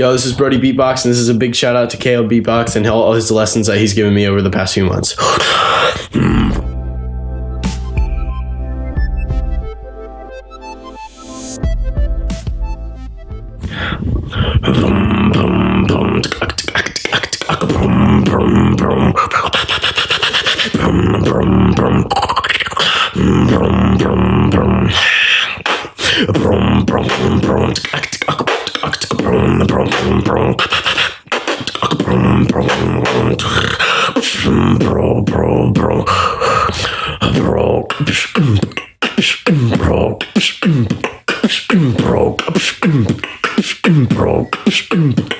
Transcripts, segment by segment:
Yo, this is Brody Beatbox, and this is a big shout out to KO Beatbox and all his lessons that he's given me over the past few months. Brum, Bro Bro, bro, bro. Bro. Bro. Bro. Bro. Bro.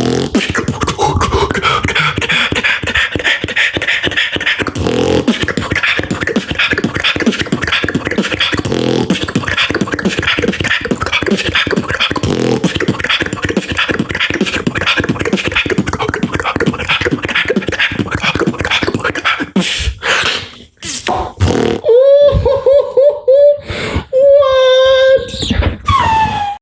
Grrrr.